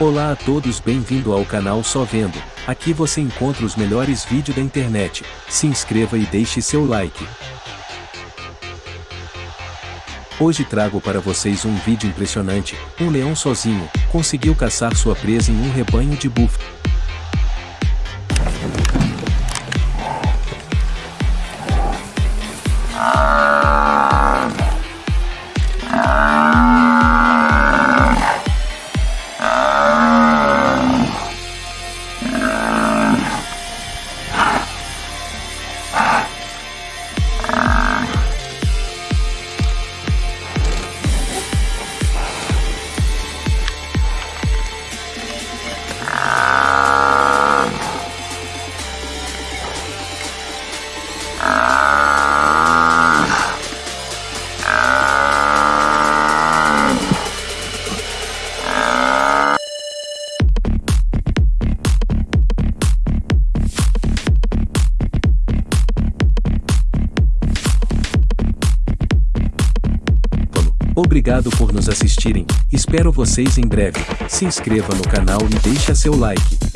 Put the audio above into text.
Olá a todos bem-vindo ao canal Só Vendo, aqui você encontra os melhores vídeos da internet, se inscreva e deixe seu like. Hoje trago para vocês um vídeo impressionante, um leão sozinho, conseguiu caçar sua presa em um rebanho de búfalos. Obrigado por nos assistirem, espero vocês em breve, se inscreva no canal e deixe seu like.